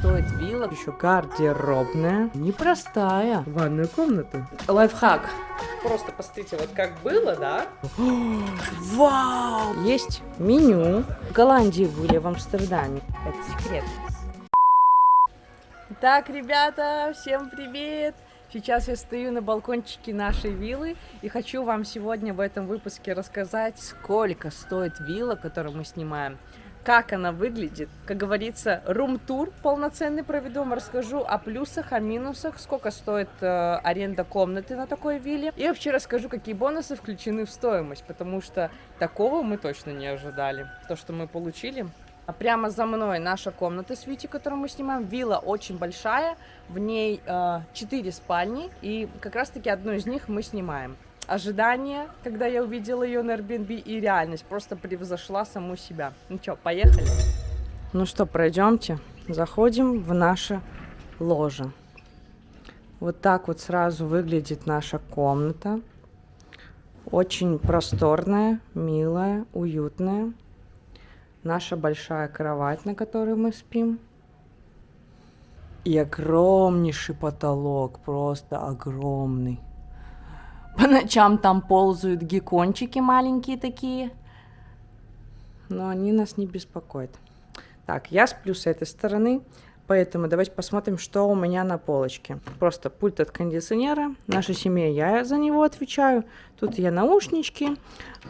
стоит вилла. Еще гардеробная. Непростая. Ванную комнату. Лайфхак. Просто посмотрите, вот как было, да? Вау! Есть меню. В Голландии были, в Амстердаме. Это секрет. Так, ребята, всем привет! Сейчас я стою на балкончике нашей виллы и хочу вам сегодня в этом выпуске рассказать, сколько стоит вилла, которую мы снимаем, как она выглядит. Как говорится, рум-тур полноценный вам расскажу о плюсах, о минусах, сколько стоит э, аренда комнаты на такой вилле. И вообще расскажу, какие бонусы включены в стоимость, потому что такого мы точно не ожидали. То, что мы получили, а прямо за мной наша комната с Вити, которую мы снимаем. Вилла очень большая, в ней э, 4 спальни, и как раз-таки одну из них мы снимаем. Ожидание, когда я увидела ее на Airbnb, и реальность просто превзошла саму себя. Ну что, поехали? Ну что, пройдемте. Заходим в наше ложе. Вот так вот сразу выглядит наша комната. Очень просторная, милая, уютная наша большая кровать, на которой мы спим. И огромнейший потолок, просто огромный. По ночам там ползают геккончики маленькие такие. Но они нас не беспокоят. Так, я сплю с этой стороны. Поэтому давайте посмотрим, что у меня на полочке. Просто пульт от кондиционера. Наша семья, я за него отвечаю. Тут я наушнички,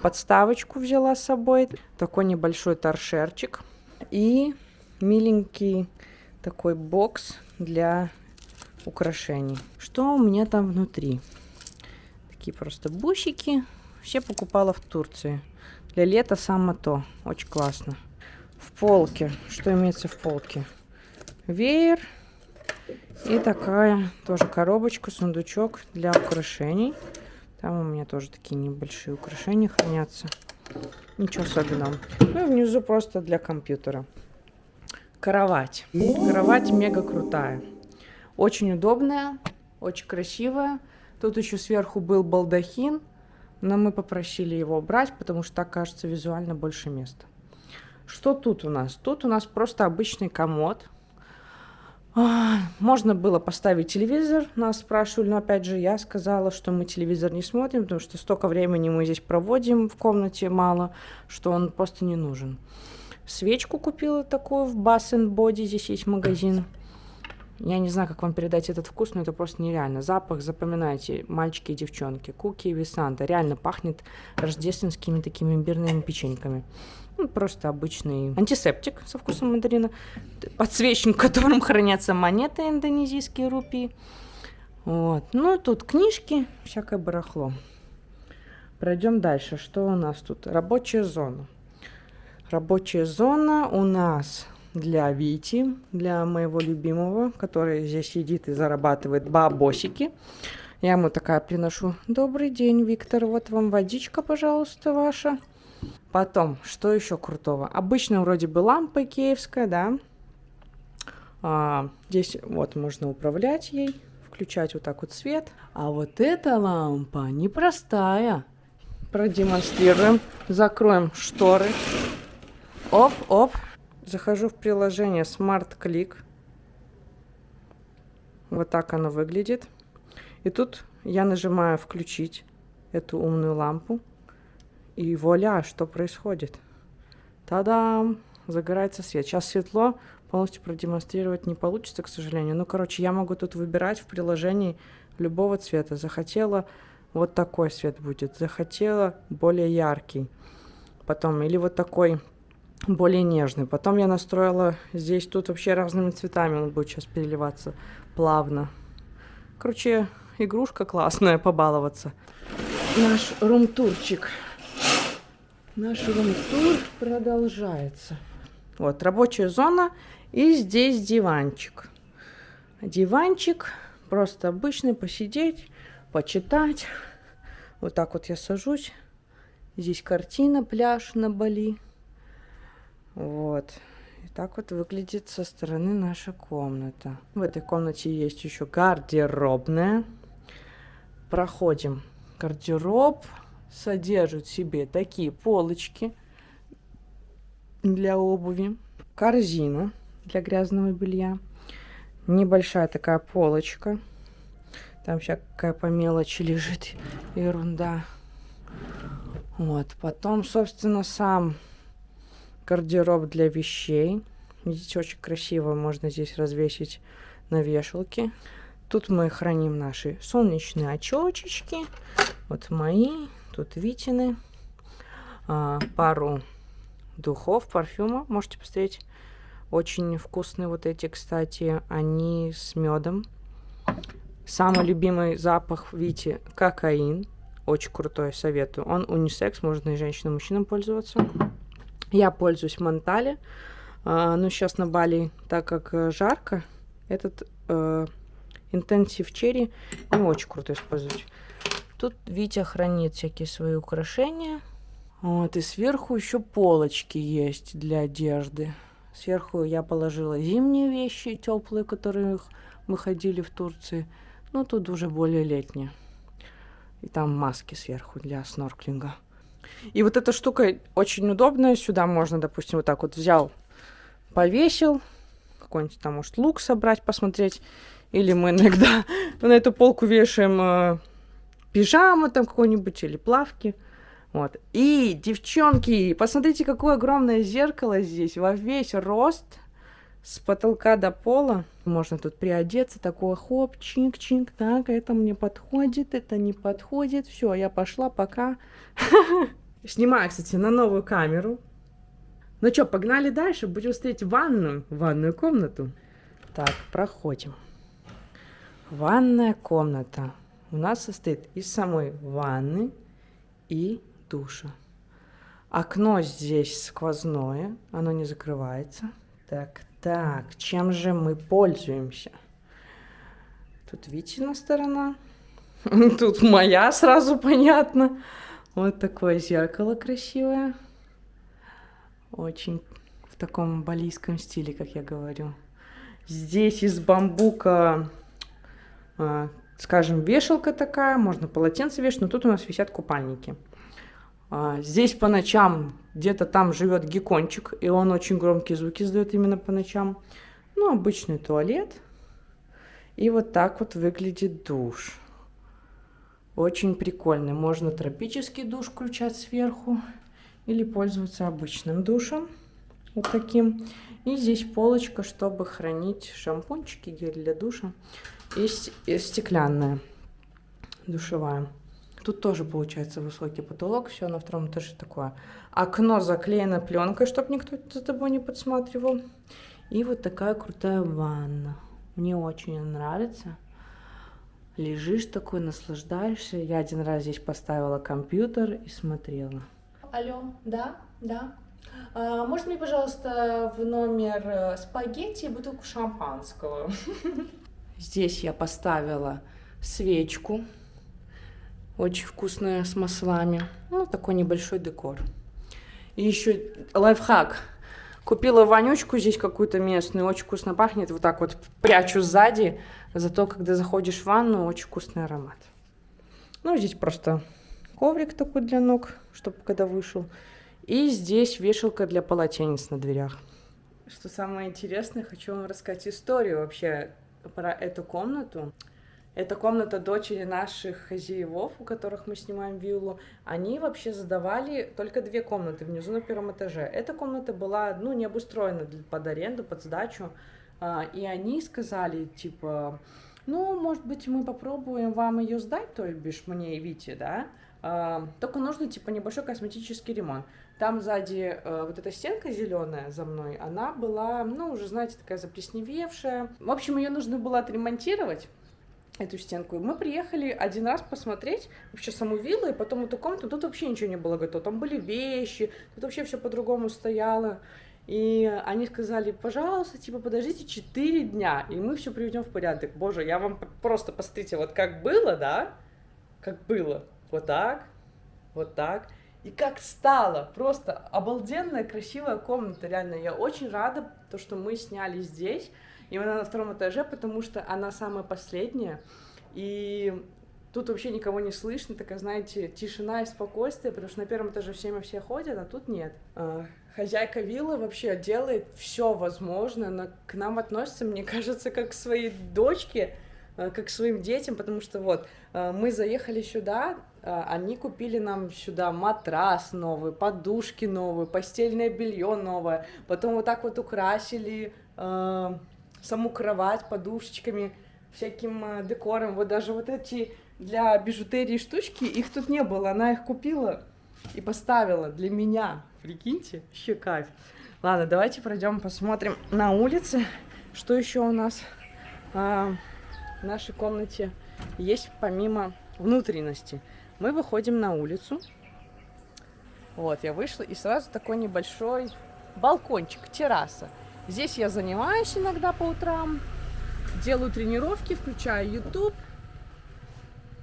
подставочку взяла с собой. Такой небольшой торшерчик. И миленький такой бокс для украшений. Что у меня там внутри? Такие просто бусики. Все покупала в Турции. Для лета само то. Очень классно. В полке. Что имеется в полке? веер и такая тоже коробочка, сундучок для украшений. Там у меня тоже такие небольшие украшения хранятся. Ничего особенного. Ну и внизу просто для компьютера. Кровать. Кровать мега крутая. Очень удобная, очень красивая. Тут еще сверху был балдахин, но мы попросили его убрать, потому что так кажется визуально больше места. Что тут у нас? Тут у нас просто обычный комод можно было поставить телевизор, нас спрашивали, но опять же я сказала, что мы телевизор не смотрим, потому что столько времени мы здесь проводим в комнате мало, что он просто не нужен. Свечку купила такую в Bass Body, здесь есть магазин. Я не знаю, как вам передать этот вкус, но это просто нереально. Запах, запоминайте, мальчики и девчонки. Куки и Висанта. Реально пахнет рождественскими такими имбирными печеньками. Ну, просто обычный антисептик со вкусом мандарина. Подсвечник, в котором хранятся монеты индонезийские рупии. Вот. Ну, тут книжки, всякое барахло. Пройдем дальше. Что у нас тут? Рабочая зона. Рабочая зона у нас для Вити, для моего любимого, который здесь сидит и зарабатывает бабосики. Я ему такая приношу. Добрый день, Виктор, вот вам водичка, пожалуйста, ваша. Потом, что еще крутого? Обычно вроде бы лампа киевская, да. А, здесь вот можно управлять ей, включать вот так вот свет. А вот эта лампа непростая. Продемонстрируем. Закроем шторы. Оп, оп. Захожу в приложение Smart Click. Вот так оно выглядит. И тут я нажимаю включить эту умную лампу. И вуаля, что происходит? Та-дам! Загорается свет. Сейчас светло, полностью продемонстрировать не получится, к сожалению. Ну, короче, я могу тут выбирать в приложении любого цвета. Захотела, вот такой свет будет. Захотела, более яркий. Потом, или вот такой более нежный. Потом я настроила здесь, тут вообще разными цветами он будет сейчас переливаться плавно. Короче, игрушка классная, побаловаться. Наш рум-турчик. Наш рум-тур продолжается. Вот, рабочая зона. И здесь диванчик. Диванчик просто обычный, посидеть, почитать. Вот так вот я сажусь. Здесь картина, пляж на Бали. Вот. И так вот выглядит со стороны наша комната. В этой комнате есть еще гардеробная. Проходим. Гардероб содержит в себе такие полочки для обуви, корзина для грязного белья, Небольшая такая полочка. Там всякая по мелочи лежит ерунда. Вот. Потом, собственно, сам гардероб для вещей. Видите, очень красиво можно здесь развесить на вешалке. Тут мы храним наши солнечные очечки. Вот мои, тут Витины. А, пару духов, парфюма. Можете посмотреть. Очень вкусные вот эти, кстати. Они с медом. Самый любимый запах Вити кокаин. Очень крутой, советую. Он унисекс, можно и женщинам, и мужчинам пользоваться. Я пользуюсь Монтале. А, ну, сейчас на Бали, так как э, жарко, этот э, Intensive Cherry не очень круто использовать. Тут Витя хранит всякие свои украшения. Вот, и сверху еще полочки есть для одежды. Сверху я положила зимние вещи, теплые, которые мы ходили в Турции. Ну, тут уже более летние. И там маски сверху для снорклинга. И вот эта штука очень удобная. Сюда можно, допустим, вот так вот взял, повесил. Какой-нибудь там, может, лук собрать, посмотреть. Или мы иногда на эту полку вешаем э, пижаму там какой-нибудь или плавки. Вот. И, девчонки, посмотрите, какое огромное зеркало здесь во весь рост с потолка до пола. Можно тут приодеться, такое хоп, чик-чик, так, это мне подходит, это не подходит. Все, я пошла, пока. Снимаю, кстати, на новую камеру. Ну что, погнали дальше, будем смотреть ванную, ванную комнату. Так, проходим. Ванная комната у нас состоит из самой ванны и душа. Окно здесь сквозное, оно не закрывается. Так, так, чем же мы пользуемся? Тут Витина сторона. Тут моя, сразу понятно. Вот такое зеркало красивое. Очень в таком балийском стиле, как я говорю. Здесь из бамбука, а, скажем, вешалка такая, можно полотенце вешать, но тут у нас висят купальники. А, здесь по ночам где-то там живет геккончик, и он очень громкие звуки издает именно по ночам. Ну, обычный туалет. И вот так вот выглядит душ. Очень прикольный. Можно тропический душ включать сверху или пользоваться обычным душем. Вот таким. И здесь полочка, чтобы хранить шампунчики, гель для душа. И, и стеклянная душевая. Тут тоже получается высокий потолок, все на втором этаже такое. Окно заклеено пленкой, чтобы никто за тобой не подсматривал. И вот такая крутая ванна. Мне очень нравится. Лежишь такой, наслаждаешься. Я один раз здесь поставила компьютер и смотрела. Алло, да, да. А, можно мне, пожалуйста, в номер э, спагетти и бутылку шампанского? Здесь я поставила свечку очень вкусная с маслами. Ну, такой небольшой декор. И еще лайфхак. Купила вонючку здесь какую-то местную, очень вкусно пахнет. Вот так вот прячу сзади. Зато, когда заходишь в ванну, очень вкусный аромат. Ну, здесь просто коврик такой для ног, чтобы когда вышел. И здесь вешалка для полотенец на дверях. Что самое интересное, хочу вам рассказать историю вообще про эту комнату. Это комната дочери наших хозяевов, у которых мы снимаем виллу. Они вообще задавали только две комнаты внизу на первом этаже. Эта комната была, ну, не обустроена под аренду, под сдачу. А, и они сказали, типа, ну, может быть, мы попробуем вам ее сдать, то бишь мне и Вите, да? А, только нужно, типа, небольшой косметический ремонт. Там сзади э, вот эта стенка зеленая за мной, она была, ну, уже, знаете, такая заплесневевшая. В общем, ее нужно было отремонтировать эту стенку. И мы приехали один раз посмотреть вообще саму виллу, и потом эту комнату. Тут вообще ничего не было готово. Там были вещи, тут вообще все по-другому стояло. И они сказали, пожалуйста, типа, подождите 4 дня, и мы все приведем в порядок. Боже, я вам просто посмотрите, вот как было, да? Как было. Вот так, вот так. И как стало. Просто обалденная, красивая комната, реально. Я очень рада, то, что мы сняли здесь. Именно на втором этаже, потому что она самая последняя. И Тут вообще никого не слышно, такая, знаете, тишина и спокойствие, потому что на первом этаже всеми все ходят, а тут нет. А, хозяйка виллы вообще делает все возможное, но к нам относится, мне кажется, как к своей дочке, а, как к своим детям, потому что вот а, мы заехали сюда, они купили нам сюда матрас новый, подушки новые, постельное белье новое, потом вот так вот украсили саму кровать подушечками, всяким э, декором, вот даже вот эти для бижутерии штучки, их тут не было, она их купила и поставила для меня. Прикиньте, вообще кайф. Ладно, давайте пройдем, посмотрим на улице, что еще у нас а, в нашей комнате есть помимо внутренности. Мы выходим на улицу. Вот, я вышла, и сразу такой небольшой балкончик, терраса. Здесь я занимаюсь иногда по утрам, делаю тренировки, включаю YouTube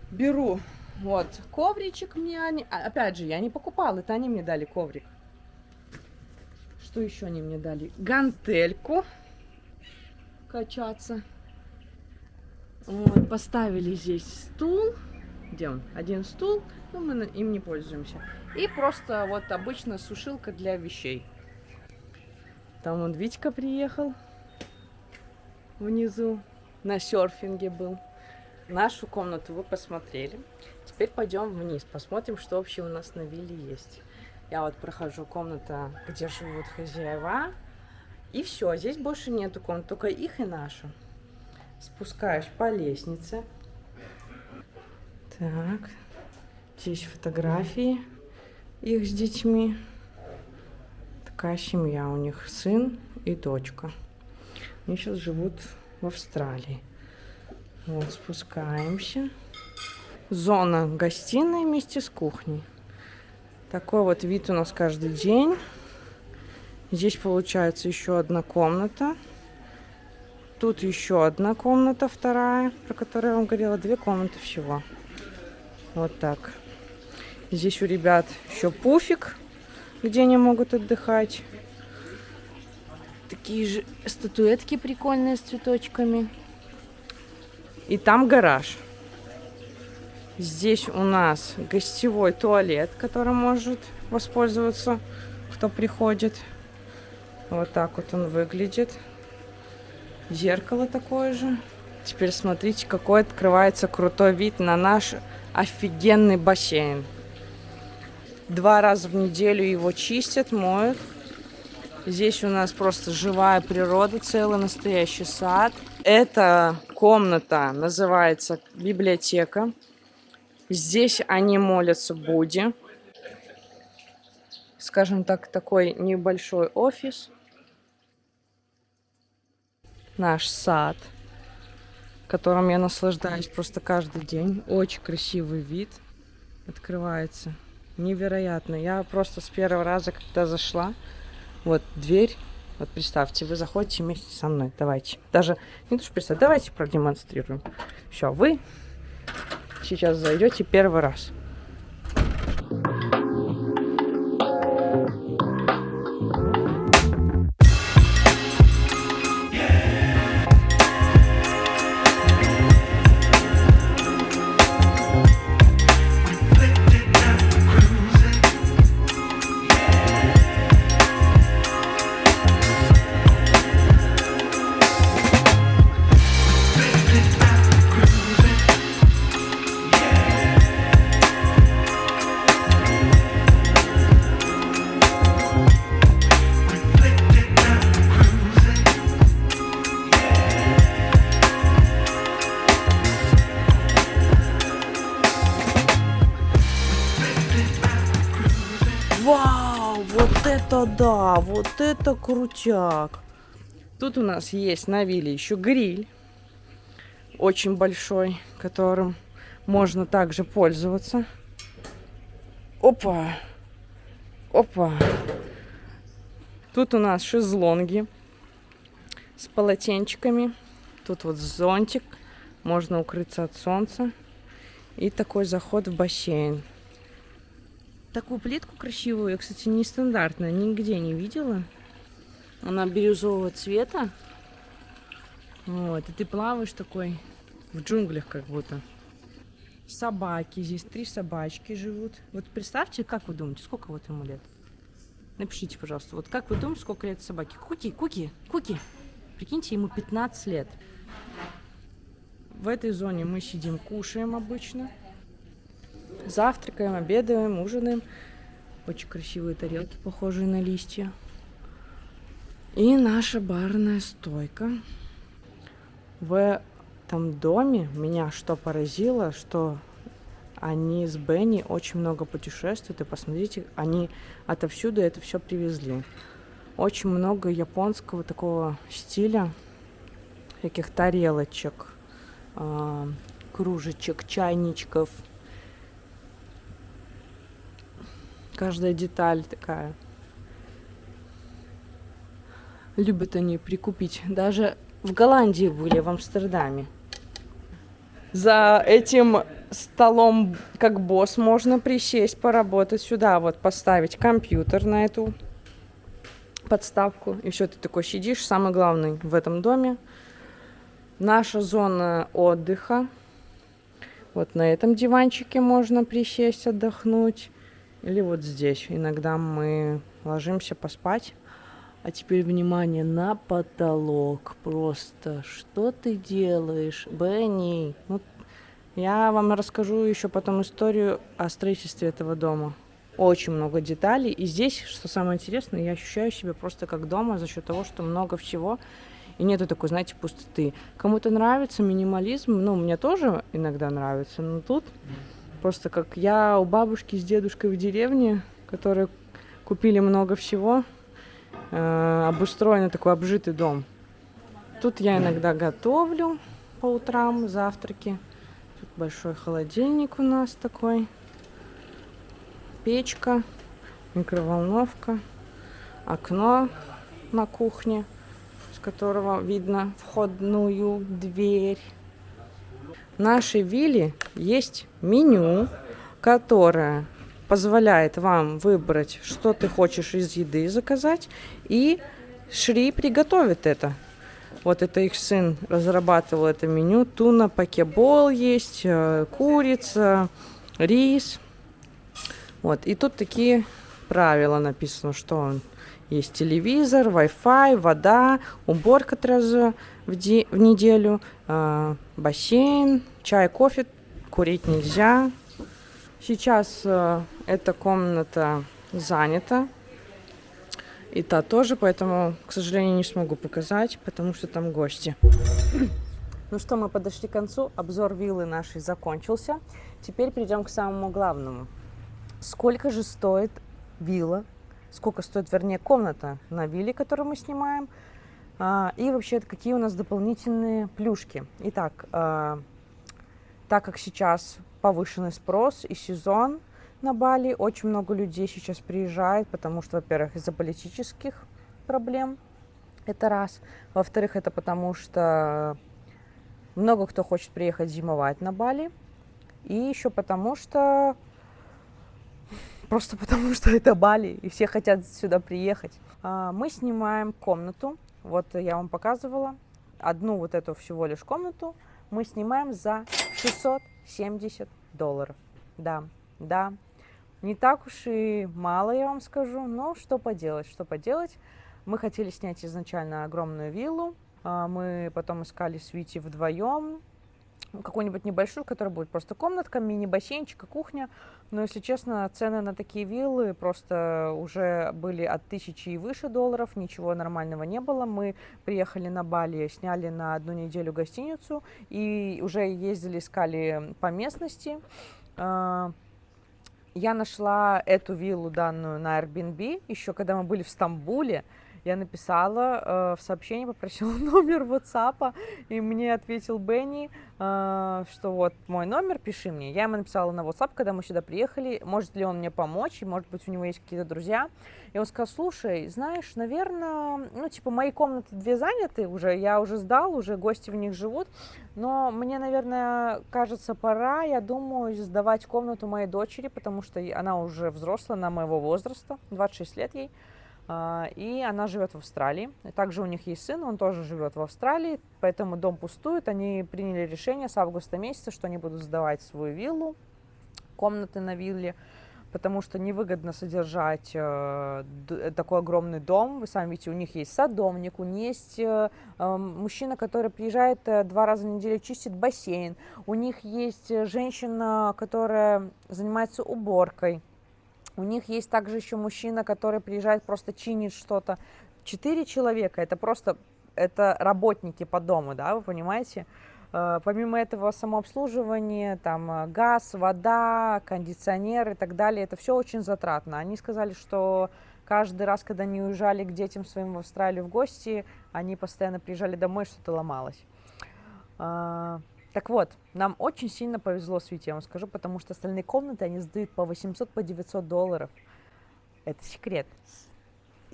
беру вот ковричек мне они... А, опять же, я не покупала, это они мне дали коврик. Что еще они мне дали? Гантельку качаться. Вот, поставили здесь стул. Где он? Один стул, но мы им не пользуемся. И просто вот обычная сушилка для вещей. Там он Витька приехал внизу, на серфинге был. Нашу комнату вы посмотрели. Теперь пойдем вниз, посмотрим, что вообще у нас на вилле есть. Я вот прохожу комната, где живут хозяева. И все, здесь больше нету комнат, только их и нашу. Спускаюсь по лестнице. Так, здесь фотографии их с детьми. Такая семья у них, сын и дочка. Они сейчас живут в Австралии. Вот, спускаемся. Зона гостиной вместе с кухней. Такой вот вид у нас каждый день. Здесь получается еще одна комната. Тут еще одна комната, вторая, про которую я вам говорила. Две комнаты всего. Вот так. Здесь у ребят еще пуфик, где они могут отдыхать. Такие же статуэтки прикольные с цветочками. И там гараж. Здесь у нас гостевой туалет, который может воспользоваться, кто приходит. Вот так вот он выглядит. Зеркало такое же. Теперь смотрите, какой открывается крутой вид на наш офигенный бассейн. Два раза в неделю его чистят, моют. Здесь у нас просто живая природа, целый настоящий сад. Эта комната называется библиотека. Здесь они молятся Будде. Скажем так, такой небольшой офис. Наш сад, которым я наслаждаюсь просто каждый день. Очень красивый вид открывается. Невероятно. Я просто с первого раза, когда зашла, вот дверь. Вот представьте, вы заходите вместе со мной. Давайте. Даже не то, что представьте, давайте продемонстрируем. Все, вы сейчас зайдете первый раз. Вау, вот это да, вот это крутяк. Тут у нас есть на вилле еще гриль, очень большой, которым можно также пользоваться. Опа, опа. Тут у нас шезлонги с полотенчиками. Тут вот зонтик, можно укрыться от солнца. И такой заход в бассейн. Такую плитку красивую я, кстати, нестандартная, нигде не видела. Она бирюзового цвета. Вот, и ты плаваешь такой в джунглях как будто. собаки. Здесь три собачки живут. Вот представьте, как вы думаете, сколько вот ему лет? Напишите, пожалуйста, вот как вы думаете, сколько лет собаке? Куки, Куки, Куки. Прикиньте, ему 15 лет. В этой зоне мы сидим, кушаем обычно. Завтракаем, обедаем, ужинаем. Очень красивые тарелки, похожие на листья. И наша барная стойка. В этом доме меня что поразило, что они с Бенни очень много путешествуют. И посмотрите, они отовсюду это все привезли. Очень много японского такого стиля, всяких тарелочек, э, кружечек, чайничков. Каждая деталь такая. Любят они прикупить. Даже в Голландии были, в Амстердаме. За этим столом, как босс, можно присесть, поработать сюда, вот поставить компьютер на эту подставку. И все, ты такой сидишь, самый главный в этом доме. Наша зона отдыха. Вот на этом диванчике можно присесть, отдохнуть. Или вот здесь. Иногда мы ложимся поспать. А теперь внимание на потолок. Просто что ты делаешь, Бенни? Ну, я вам расскажу еще потом историю о строительстве этого дома очень много деталей. И здесь, что самое интересное, я ощущаю себя просто как дома за счет того, что много всего. И нету такой, знаете, пустоты. Кому-то нравится минимализм, ну, мне тоже иногда нравится, но тут просто как я у бабушки с дедушкой в деревне, которые купили много всего, э, обустроенный такой обжитый дом. Тут я иногда готовлю по утрам завтраки. Тут большой холодильник у нас такой печка, микроволновка, окно на кухне, с которого видно входную дверь. Нашей вилле есть меню, которое позволяет вам выбрать, что ты хочешь из еды заказать, и Шри приготовит это. Вот это их сын разрабатывал это меню. Туна, покебол есть, э, курица, рис. Вот, и тут такие правила написано, что он есть телевизор, Wi-Fi, вода, уборка раза в, де- в неделю, э, бассейн, чай, кофе, курить нельзя. Сейчас э, эта комната занята. И та тоже, поэтому, к сожалению, не смогу показать, потому что там гости. Ну что, мы подошли к концу. Обзор виллы нашей закончился. Теперь перейдем к самому главному сколько же стоит вилла, сколько стоит, вернее, комната на вилле, которую мы снимаем, и вообще какие у нас дополнительные плюшки. Итак, а, так как сейчас повышенный спрос и сезон на Бали, очень много людей сейчас приезжает, потому что, во-первых, из-за политических проблем, это раз. Во-вторых, это потому что много кто хочет приехать зимовать на Бали. И еще потому что просто потому что это Бали, и все хотят сюда приехать. А, мы снимаем комнату, вот я вам показывала, одну вот эту всего лишь комнату мы снимаем за 670 долларов. Да, да, не так уж и мало, я вам скажу, но что поделать, что поделать. Мы хотели снять изначально огромную виллу, а, мы потом искали с Вити вдвоем, какую-нибудь небольшую, которая будет просто комнатка, мини-бассейнчик и кухня. Но, если честно, цены на такие виллы просто уже были от тысячи и выше долларов, ничего нормального не было. Мы приехали на Бали, сняли на одну неделю гостиницу и уже ездили, искали по местности. А, я нашла эту виллу данную на Airbnb еще когда мы были в Стамбуле я написала э, в сообщении, попросила номер WhatsApp, и мне ответил Бенни, э, что вот мой номер, пиши мне. Я ему написала на WhatsApp, когда мы сюда приехали, может ли он мне помочь, и может быть у него есть какие-то друзья. И он сказал, слушай, знаешь, наверное, ну типа мои комнаты две заняты уже, я уже сдал, уже гости в них живут, но мне, наверное, кажется, пора, я думаю, сдавать комнату моей дочери, потому что она уже взрослая, на моего возраста, 26 лет ей. А, и она живет в Австралии. Также у них есть сын, он тоже живет в Австралии, поэтому дом пустует. Они приняли решение с августа месяца, что они будут сдавать свою виллу, комнаты на вилле, потому что невыгодно содержать э, такой огромный дом. Вы сами видите, у них есть садовник, у них есть э, э, мужчина, который приезжает э, два раза в неделю, чистит бассейн, у них есть э, женщина, которая занимается уборкой. У них есть также еще мужчина, который приезжает, просто чинит что-то. Четыре человека, это просто, это работники по дому, да, вы понимаете? Э, помимо этого самообслуживание, там э, газ, вода, кондиционер и так далее, это все очень затратно. Они сказали, что каждый раз, когда они уезжали к детям своим в Австралию в гости, они постоянно приезжали домой, что-то ломалось. Так вот, нам очень сильно повезло с Витей, я вам скажу, потому что остальные комнаты они сдают по 800, по 900 долларов. Это секрет.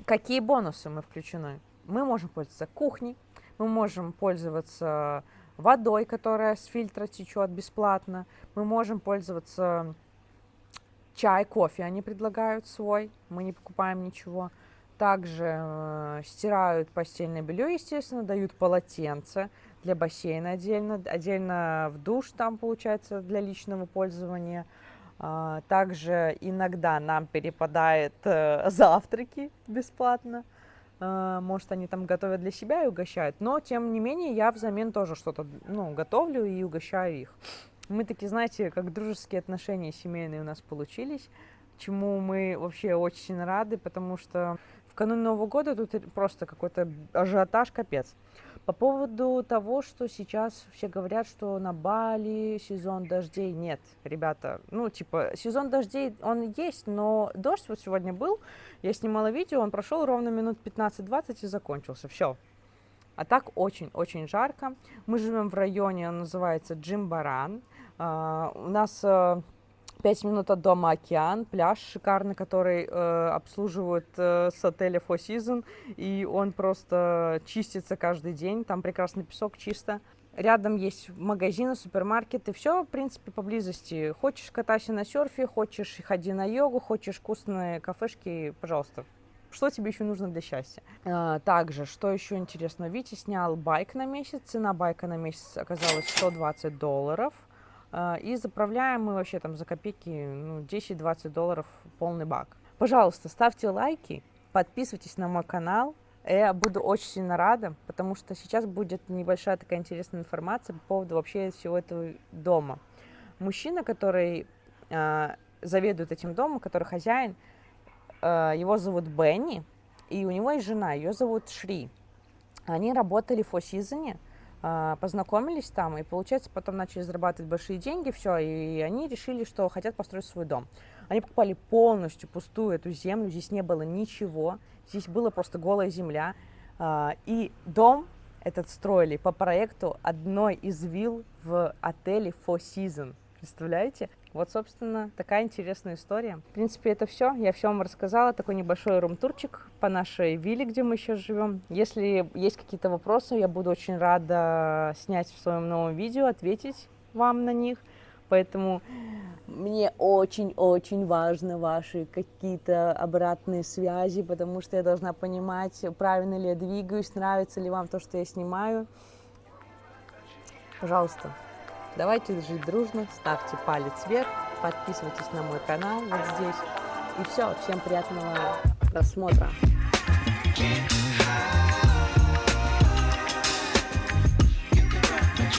Какие бонусы мы включены? Мы можем пользоваться кухней, мы можем пользоваться водой, которая с фильтра течет бесплатно, мы можем пользоваться чай, кофе они предлагают свой, мы не покупаем ничего. Также э, стирают постельное белье, естественно, дают полотенце для бассейна отдельно, отдельно в душ там, получается, для личного пользования. А, также иногда нам перепадает э, завтраки бесплатно. А, может, они там готовят для себя и угощают, но, тем не менее, я взамен тоже что-то ну, готовлю и угощаю их. Мы такие, знаете, как дружеские отношения семейные у нас получились, чему мы вообще очень рады, потому что в канун Нового года тут просто какой-то ажиотаж капец. По поводу того, что сейчас все говорят, что на Бали сезон дождей нет, ребята, ну, типа, сезон дождей, он есть, но дождь вот сегодня был, я снимала видео, он прошел ровно минут 15-20 и закончился, все. А так очень-очень жарко. Мы живем в районе, он называется Джимбаран. Uh, у нас uh, 5 минут от дома океан, пляж шикарный, который э, обслуживают э, с отеля Four Seasons, и он просто чистится каждый день, там прекрасный песок, чисто. Рядом есть магазины, супермаркеты, все, в принципе, поблизости. Хочешь катайся на серфе, хочешь ходи на йогу, хочешь вкусные кафешки, пожалуйста. Что тебе еще нужно для счастья? А, также, что еще интересно, Витя снял байк на месяц, цена байка на месяц оказалась 120 долларов. А, и заправляем мы вообще там за копейки ну, 10-20 долларов полный бак. Пожалуйста, ставьте лайки, подписывайтесь на мой канал. Я буду очень сильно рада, потому что сейчас будет небольшая такая интересная информация по поводу вообще всего этого дома. Мужчина, который э, заведует этим домом, который хозяин, э, его зовут Бенни, и у него есть жена, ее зовут Шри. Они работали в а, познакомились там, и, получается, потом начали зарабатывать большие деньги, все, и они решили, что хотят построить свой дом. Они покупали полностью пустую эту землю, здесь не было ничего, здесь была просто голая земля, а, и дом этот строили по проекту одной из вилл в отеле Four Seasons. Представляете? Вот, собственно, такая интересная история. В принципе, это все. Я все вам рассказала. Такой небольшой рум-турчик по нашей вилле, где мы сейчас живем. Если есть какие-то вопросы, я буду очень рада снять в своем новом видео, ответить вам на них. Поэтому мне очень-очень важно ваши какие-то обратные связи, потому что я должна понимать, правильно ли я двигаюсь, нравится ли вам то, что я снимаю. Пожалуйста, Давайте жить дружно, ставьте палец вверх, подписывайтесь на мой канал вот здесь. И все, всем приятного просмотра.